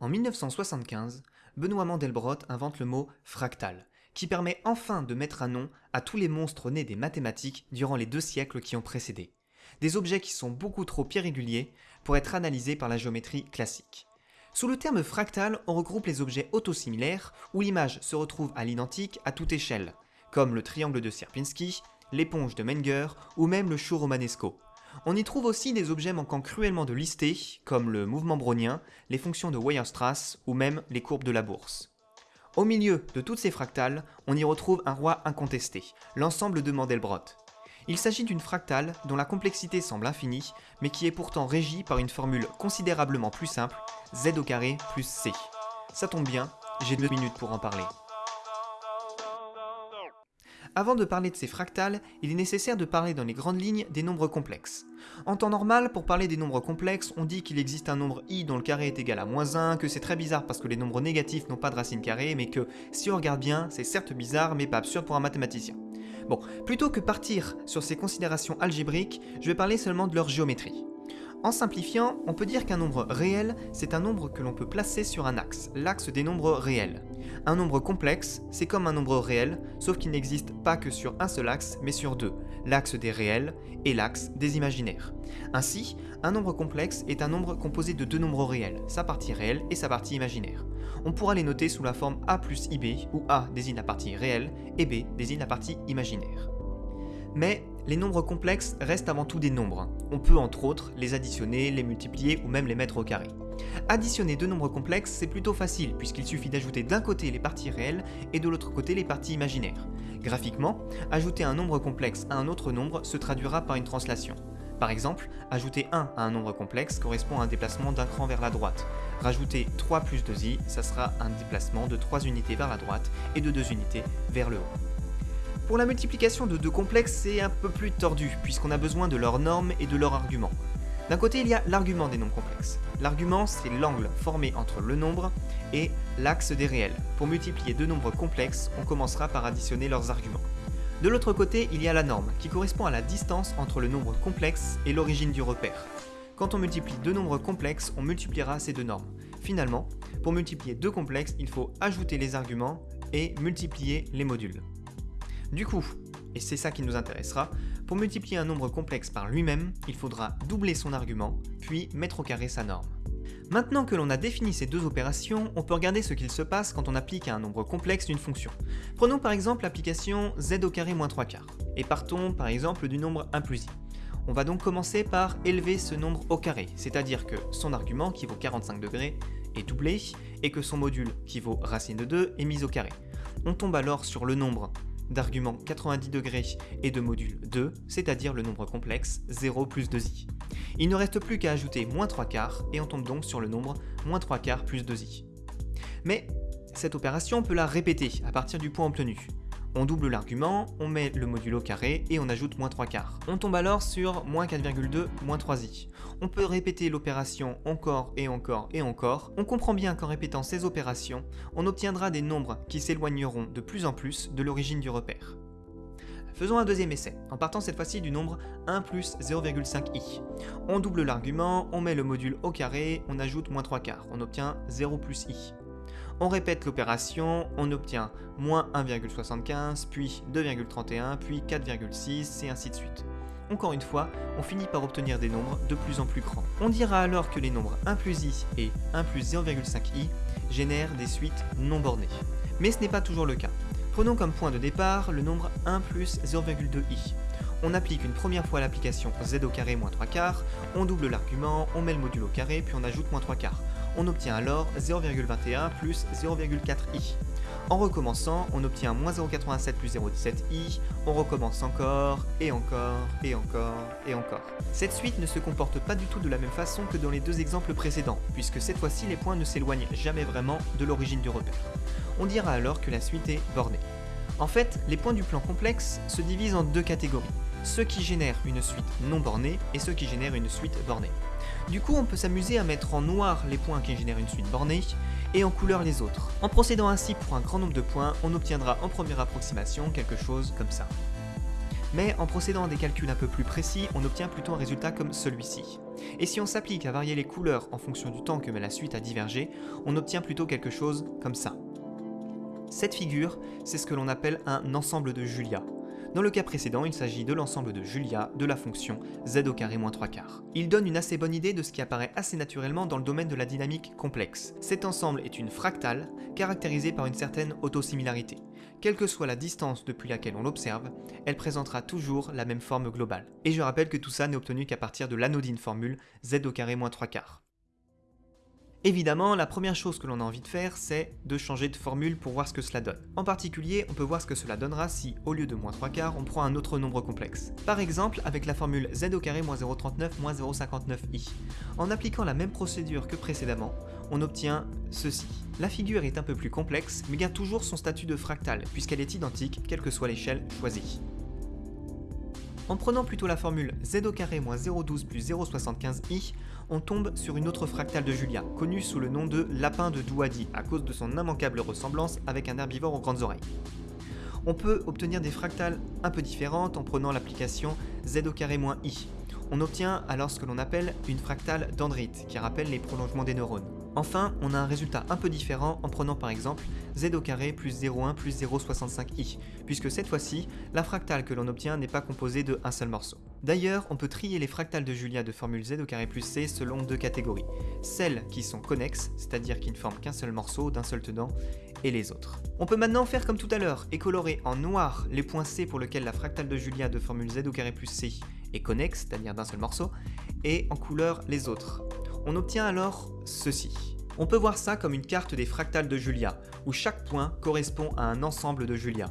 En 1975, Benoît Mandelbrot invente le mot fractal, qui permet enfin de mettre un nom à tous les monstres nés des mathématiques durant les deux siècles qui ont précédé. Des objets qui sont beaucoup trop irréguliers pour être analysés par la géométrie classique. Sous le terme fractal, on regroupe les objets autosimilaires où l'image se retrouve à l'identique à toute échelle, comme le triangle de Sierpinski, l'éponge de Menger ou même le chou romanesco. On y trouve aussi des objets manquant cruellement de listés, comme le mouvement brownien, les fonctions de Weierstrass ou même les courbes de la bourse. Au milieu de toutes ces fractales, on y retrouve un roi incontesté, l'ensemble de Mandelbrot. Il s'agit d'une fractale dont la complexité semble infinie, mais qui est pourtant régie par une formule considérablement plus simple, z au plus c. Ça tombe bien, j'ai deux minutes pour en parler. Avant de parler de ces fractales, il est nécessaire de parler dans les grandes lignes des nombres complexes. En temps normal, pour parler des nombres complexes, on dit qu'il existe un nombre i dont le carré est égal à moins 1, que c'est très bizarre parce que les nombres négatifs n'ont pas de racine carrée, mais que, si on regarde bien, c'est certes bizarre, mais pas absurde pour un mathématicien. Bon, plutôt que partir sur ces considérations algébriques, je vais parler seulement de leur géométrie. En simplifiant, on peut dire qu'un nombre réel, c'est un nombre que l'on peut placer sur un axe, l'axe des nombres réels. Un nombre complexe, c'est comme un nombre réel, sauf qu'il n'existe pas que sur un seul axe, mais sur deux, l'axe des réels et l'axe des imaginaires. Ainsi, un nombre complexe est un nombre composé de deux nombres réels, sa partie réelle et sa partie imaginaire. On pourra les noter sous la forme a plus ib, où a désigne la partie réelle et b désigne la partie imaginaire. Mais les nombres complexes restent avant tout des nombres. On peut entre autres les additionner, les multiplier ou même les mettre au carré. Additionner deux nombres complexes, c'est plutôt facile puisqu'il suffit d'ajouter d'un côté les parties réelles et de l'autre côté les parties imaginaires. Graphiquement, ajouter un nombre complexe à un autre nombre se traduira par une translation. Par exemple, ajouter 1 à un nombre complexe correspond à un déplacement d'un cran vers la droite. Rajouter 3 plus 2i, ça sera un déplacement de 3 unités vers la droite et de 2 unités vers le haut. Pour la multiplication de deux complexes, c'est un peu plus tordu, puisqu'on a besoin de leurs normes et de leurs arguments. D'un côté, il y a l'argument des nombres complexes. L'argument, c'est l'angle formé entre le nombre et l'axe des réels. Pour multiplier deux nombres complexes, on commencera par additionner leurs arguments. De l'autre côté, il y a la norme, qui correspond à la distance entre le nombre complexe et l'origine du repère. Quand on multiplie deux nombres complexes, on multipliera ces deux normes. Finalement, pour multiplier deux complexes, il faut ajouter les arguments et multiplier les modules. Du coup, et c'est ça qui nous intéressera, pour multiplier un nombre complexe par lui-même, il faudra doubler son argument, puis mettre au carré sa norme. Maintenant que l'on a défini ces deux opérations, on peut regarder ce qu'il se passe quand on applique à un nombre complexe une fonction. Prenons par exemple l'application z au carré moins 3 quarts, et partons par exemple du nombre 1 plus i. On va donc commencer par élever ce nombre au carré, c'est-à-dire que son argument, qui vaut 45 degrés, est doublé, et que son module, qui vaut racine de 2, est mis au carré. On tombe alors sur le nombre d'argument 90 degrés et de module 2, c'est-à-dire le nombre complexe 0 plus 2i. Il ne reste plus qu'à ajouter moins 3 quarts et on tombe donc sur le nombre moins 3 quarts plus 2i. Mais cette opération on peut la répéter à partir du point obtenu. On double l'argument, on met le module au carré et on ajoute moins 3 quarts. On tombe alors sur moins 4,2 moins 3i. On peut répéter l'opération encore et encore et encore. On comprend bien qu'en répétant ces opérations, on obtiendra des nombres qui s'éloigneront de plus en plus de l'origine du repère. Faisons un deuxième essai, en partant cette fois-ci du nombre 1 plus 0,5i. On double l'argument, on met le module au carré, on ajoute moins 3 quarts, on obtient 0 plus i. On répète l'opération, on obtient moins 1,75, puis 2,31, puis 4,6 et ainsi de suite. Encore une fois, on finit par obtenir des nombres de plus en plus grands. On dira alors que les nombres 1 plus i et 1 plus 0,5i génèrent des suites non bornées. Mais ce n'est pas toujours le cas. Prenons comme point de départ le nombre 1 plus 0,2i. On applique une première fois l'application z au carré moins 3 quarts, on double l'argument, on met le module au carré, puis on ajoute moins 3 quarts on obtient alors 0,21 plus 0,4i. En recommençant, on obtient moins 0,87 plus 0,17i, on recommence encore, et encore, et encore, et encore. Cette suite ne se comporte pas du tout de la même façon que dans les deux exemples précédents, puisque cette fois-ci les points ne s'éloignent jamais vraiment de l'origine du repère. On dira alors que la suite est bornée. En fait, les points du plan complexe se divisent en deux catégories, ceux qui génèrent une suite non bornée et ceux qui génèrent une suite bornée. Du coup, on peut s'amuser à mettre en noir les points qui génèrent une suite bornée et en couleur les autres. En procédant ainsi pour un grand nombre de points, on obtiendra en première approximation quelque chose comme ça. Mais en procédant à des calculs un peu plus précis, on obtient plutôt un résultat comme celui-ci. Et si on s'applique à varier les couleurs en fonction du temps que met la suite à diverger, on obtient plutôt quelque chose comme ça. Cette figure, c'est ce que l'on appelle un ensemble de Julia. Dans le cas précédent, il s'agit de l'ensemble de Julia de la fonction z au carré moins 3 quarts. Il donne une assez bonne idée de ce qui apparaît assez naturellement dans le domaine de la dynamique complexe. Cet ensemble est une fractale, caractérisée par une certaine autosimilarité. Quelle que soit la distance depuis laquelle on l'observe, elle présentera toujours la même forme globale. Et je rappelle que tout ça n'est obtenu qu'à partir de l'anodine formule z au carré moins 3 quarts. Évidemment, la première chose que l'on a envie de faire, c'est de changer de formule pour voir ce que cela donne. En particulier, on peut voir ce que cela donnera si, au lieu de moins 3 quarts, on prend un autre nombre complexe. Par exemple, avec la formule z au carré moins 0,39 moins 0,59i. En appliquant la même procédure que précédemment, on obtient ceci. La figure est un peu plus complexe, mais garde toujours son statut de fractal, puisqu'elle est identique, quelle que soit l'échelle choisie. En prenant plutôt la formule z au carré moins 0,12 plus 0,75i, on tombe sur une autre fractale de Julia, connue sous le nom de lapin de Douadi, à cause de son immanquable ressemblance avec un herbivore aux grandes oreilles. On peut obtenir des fractales un peu différentes en prenant l'application z au carré moins i. On obtient alors ce que l'on appelle une fractale dendrite, qui rappelle les prolongements des neurones. Enfin, on a un résultat un peu différent en prenant par exemple z au carré plus 0,1 plus 0,65i, puisque cette fois-ci, la fractale que l'on obtient n'est pas composée de un seul morceau. D'ailleurs, on peut trier les fractales de Julia de formule z au carré plus c selon deux catégories. Celles qui sont connexes, c'est-à-dire qui ne forment qu'un seul morceau d'un seul tenant, et les autres. On peut maintenant faire comme tout à l'heure et colorer en noir les points C pour lesquels la fractale de Julia de formule z au carré plus c est connexe, c'est-à-dire d'un seul morceau, et en couleur les autres. On obtient alors ceci. On peut voir ça comme une carte des fractales de Julia, où chaque point correspond à un ensemble de Julia.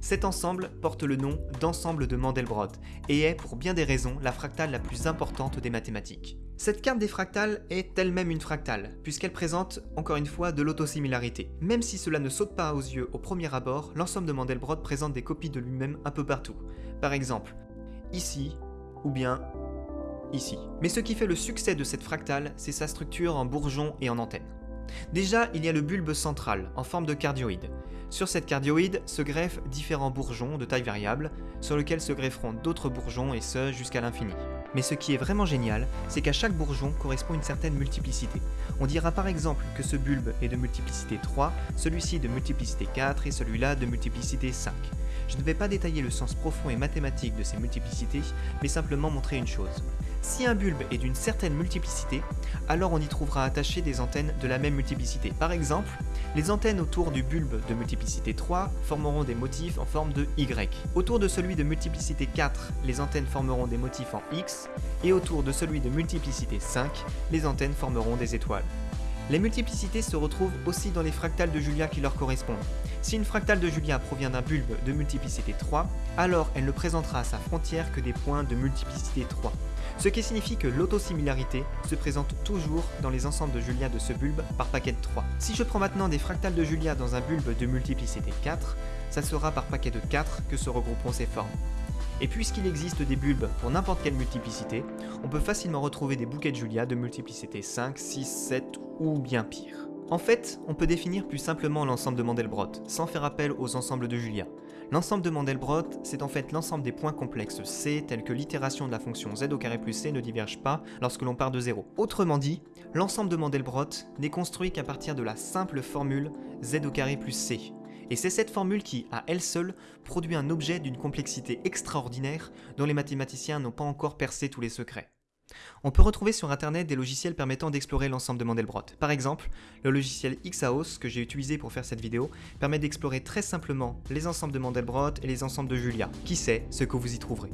Cet ensemble porte le nom d'ensemble de Mandelbrot et est, pour bien des raisons, la fractale la plus importante des mathématiques. Cette carte des fractales est elle-même une fractale, puisqu'elle présente, encore une fois, de l'autosimilarité. Même si cela ne saute pas aux yeux au premier abord, l'ensemble de Mandelbrot présente des copies de lui-même un peu partout. Par exemple, ici, ou bien ici. Mais ce qui fait le succès de cette fractale, c'est sa structure en bourgeon et en antenne. Déjà, il y a le bulbe central, en forme de cardioïde. Sur cette cardioïde se greffent différents bourgeons de taille variable, sur lesquels se grefferont d'autres bourgeons et ce jusqu'à l'infini. Mais ce qui est vraiment génial, c'est qu'à chaque bourgeon correspond une certaine multiplicité. On dira par exemple que ce bulbe est de multiplicité 3, celui-ci de multiplicité 4 et celui-là de multiplicité 5. Je ne vais pas détailler le sens profond et mathématique de ces multiplicités, mais simplement montrer une chose. Si un bulbe est d'une certaine multiplicité, alors on y trouvera attachées des antennes de la même multiplicité. Par exemple, les antennes autour du bulbe de multiplicité 3 formeront des motifs en forme de Y. Autour de celui de multiplicité 4, les antennes formeront des motifs en X, et autour de celui de multiplicité 5, les antennes formeront des étoiles. Les multiplicités se retrouvent aussi dans les fractales de Julia qui leur correspondent. Si une fractale de Julia provient d'un bulbe de multiplicité 3, alors elle ne présentera à sa frontière que des points de multiplicité 3. Ce qui signifie que l'autosimilarité se présente toujours dans les ensembles de Julia de ce bulbe par paquet de 3. Si je prends maintenant des fractales de Julia dans un bulbe de multiplicité 4, ça sera par paquet de 4 que se regrouperont ces formes. Et puisqu'il existe des bulbes pour n'importe quelle multiplicité, on peut facilement retrouver des bouquets de Julia de multiplicité 5, 6, 7 ou bien pire. En fait, on peut définir plus simplement l'ensemble de Mandelbrot, sans faire appel aux ensembles de Julia. L'ensemble de Mandelbrot, c'est en fait l'ensemble des points complexes C tels que l'itération de la fonction z au plus c ne diverge pas lorsque l'on part de 0. Autrement dit, l'ensemble de Mandelbrot n'est construit qu'à partir de la simple formule z au plus c. Et c'est cette formule qui, à elle seule, produit un objet d'une complexité extraordinaire dont les mathématiciens n'ont pas encore percé tous les secrets. On peut retrouver sur internet des logiciels permettant d'explorer l'ensemble de Mandelbrot. Par exemple, le logiciel Xaos que j'ai utilisé pour faire cette vidéo permet d'explorer très simplement les ensembles de Mandelbrot et les ensembles de Julia. Qui sait ce que vous y trouverez